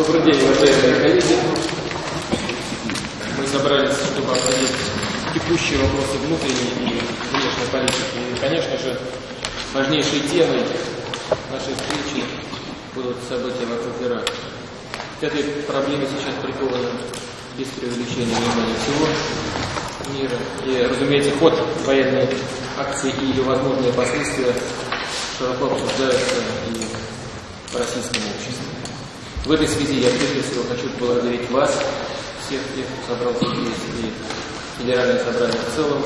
Добрый день, уважаемые коллеги. Мы собрались, чтобы обсудить текущие вопросы внутренней и внешней политики. И, конечно же, важнейшей темой нашей встречи будут события вокруг Ирака. К этой проблеме сейчас приковано без преувеличения внимания всего мира. И, разумеется, ход военной акции и ее возможные последствия широко обсуждаются и в российском обществе. В этой связи я прежде всего хочу поблагодарить вас, всех тех, кто собрался здесь, и Федеральное собрание в целом,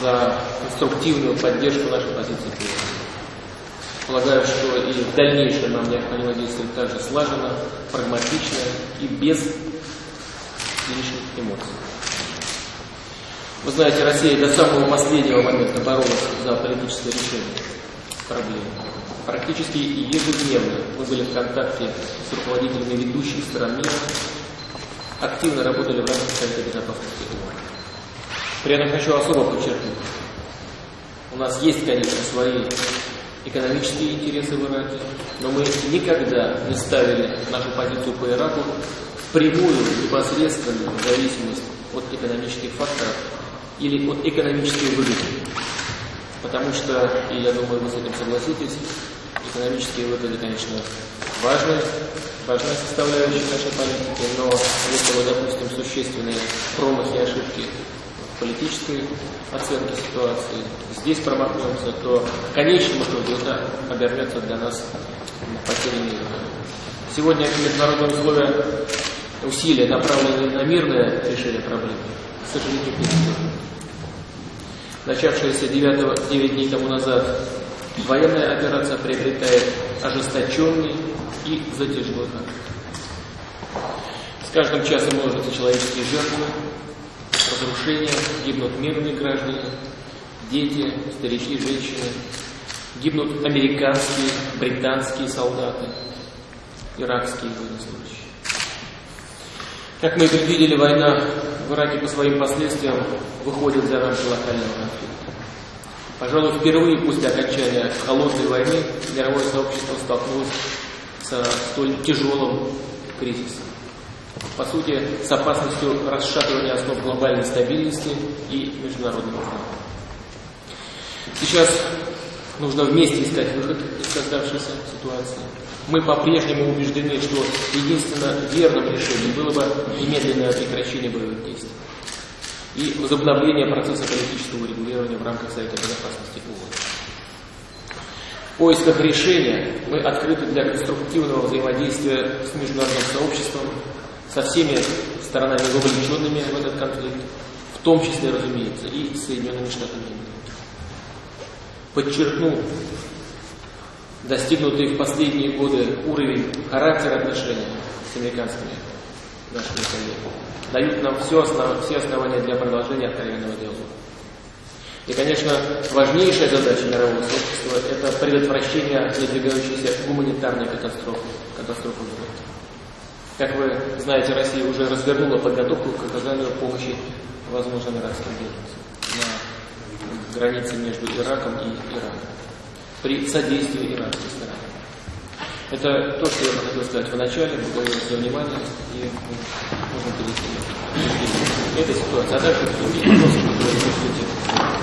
за конструктивную поддержку нашей позиции Полагаю, что и в дальнейшем нам необходимо действовать также слаженно, прагматично и без лишних эмоций. Вы знаете, Россия до самого последнего момента боролась за политическое решение проблемы. Практически ежедневно мы были в контакте с руководителями ведущих стран мира, активно работали в рамках Совета Безопасности ООН. При этом хочу особо подчеркнуть, у нас есть, конечно, свои экономические интересы в Ираке, но мы никогда не ставили нашу позицию по Ираку в прямую, непосредственную зависимость от экономических факторов или от экономической выгоды. Потому что, и я думаю, вы с этим согласитесь, экономические выгоды, конечно, важная, важная составляющая нашей политики, но если мы допустим существенные промахи и ошибки в политической оценке ситуации, здесь промахнемся, то в конечном итоге это обернется для нас потерей мира. Сегодня международные условия, усилия, направленные на мирное решение проблемы, к сожалению, не Начавшаяся 9, 9 дней тому назад военная операция приобретает ожесточенный и затяжной характер. С каждым часом множатся человеческие жертвы, разрушения, гибнут мирные граждане, дети, старики, женщины, гибнут американские, британские солдаты, иракские военнослужащие. Как мы предвидели, война в Ираке по своим последствиям выходит за рамки локального конфликта. Пожалуй, впервые после окончания холодной войны мировое сообщество столкнулось со столь тяжелым кризисом. По сути, с опасностью расшатывания основ глобальной стабильности и международного права. Сейчас нужно вместе искать выход из создавшейся ситуации. Мы по-прежнему убеждены, что единственно верным решением было бы немедленное прекращение боевых действий и возобновление процесса политического регулирования в рамках Совета Безопасности ООН. В поисках решения мы открыты для конструктивного взаимодействия с международным сообществом, со всеми сторонами, вовлеченными в этот конфликт, в том числе, разумеется, и Соединенными Штатами Америки. Подчеркну достигнутый в последние годы уровень характера отношений с американскими нашими коллегами дают нам все, основ, все основания для продолжения откровенного диалога. И, конечно, важнейшая задача мирового сообщества – это предотвращение надвигающейся гуманитарной катастрофы, катастрофы в мире. Как вы знаете, Россия уже развернула подготовку к оказанию помощи возможным иракским беженцам на границе между Ираком и Ираном при содействии иранской стороны. Это то, что я хотел сказать в начале. Благодарю за внимание и можно перейти к этой ситуации. А дальше вопросы, которые вы